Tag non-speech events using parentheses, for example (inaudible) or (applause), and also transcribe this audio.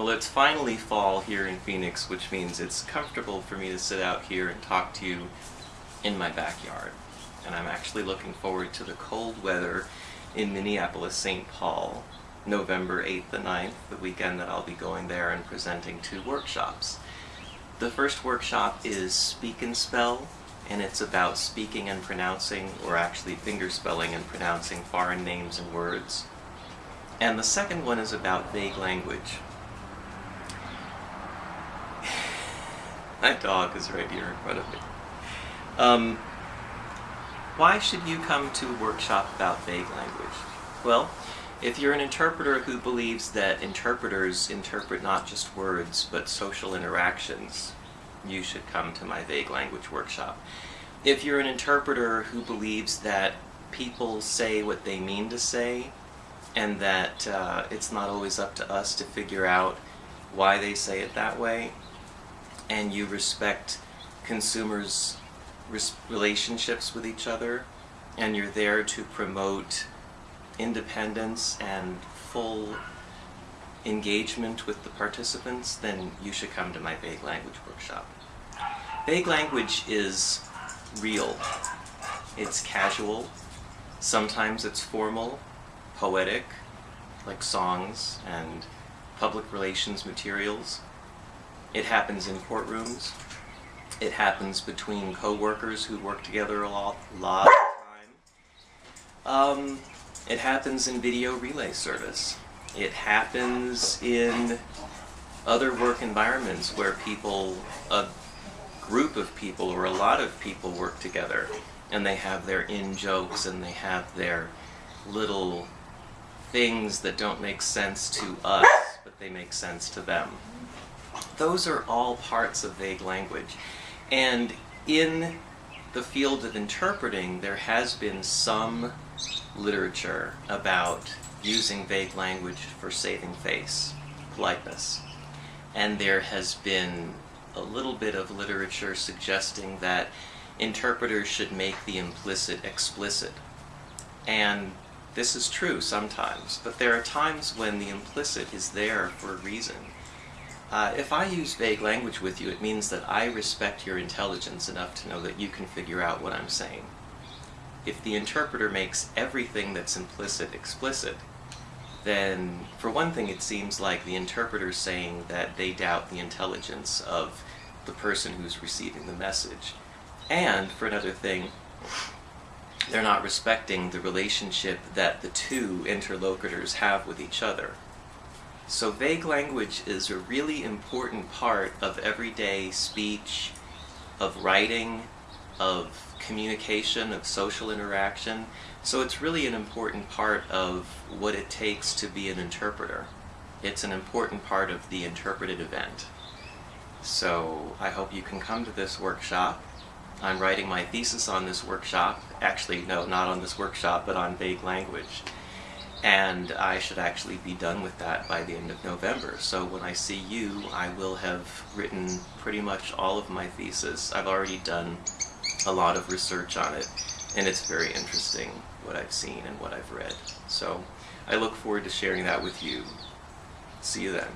Well, it's finally fall here in Phoenix, which means it's comfortable for me to sit out here and talk to you in my backyard. And I'm actually looking forward to the cold weather in Minneapolis, St. Paul, November 8th and 9th, the weekend that I'll be going there and presenting two workshops. The first workshop is Speak and Spell, and it's about speaking and pronouncing, or actually fingerspelling and pronouncing foreign names and words. And the second one is about vague language. (laughs) My dog is right here in front of me. Um, why should you come to a workshop about vague language? Well, if you're an interpreter who believes that interpreters interpret not just words, but social interactions, you should come to my vague language workshop. If you're an interpreter who believes that people say what they mean to say, and that uh, it's not always up to us to figure out why they say it that way, and you respect consumers' relationships with each other, and you're there to promote independence and full engagement with the participants, then you should come to my vague language workshop. Vague language is real. It's casual. Sometimes it's formal, poetic, like songs and public relations materials. It happens in courtrooms. It happens between co-workers who work together a lot, lot of time. Um, it happens in video relay service. It happens in other work environments where people, a group of people or a lot of people work together and they have their in-jokes and they have their little things that don't make sense to us, but they make sense to them. Those are all parts of vague language. And in the field of interpreting, there has been some literature about using vague language for saving face, politeness. And there has been a little bit of literature suggesting that interpreters should make the implicit explicit. And this is true sometimes, but there are times when the implicit is there for a reason. Uh, if I use vague language with you, it means that I respect your intelligence enough to know that you can figure out what I'm saying. If the interpreter makes everything that's implicit explicit, then for one thing it seems like the interpreter's saying that they doubt the intelligence of the person who's receiving the message. And for another thing, they're not respecting the relationship that the two interlocutors have with each other. So vague language is a really important part of everyday speech, of writing, of communication, of social interaction. So it's really an important part of what it takes to be an interpreter. It's an important part of the interpreted event. So I hope you can come to this workshop. I'm writing my thesis on this workshop. Actually, no, not on this workshop, but on vague language. And I should actually be done with that by the end of November. So when I see you, I will have written pretty much all of my thesis. I've already done a lot of research on it, and it's very interesting what I've seen and what I've read. So I look forward to sharing that with you. See you then.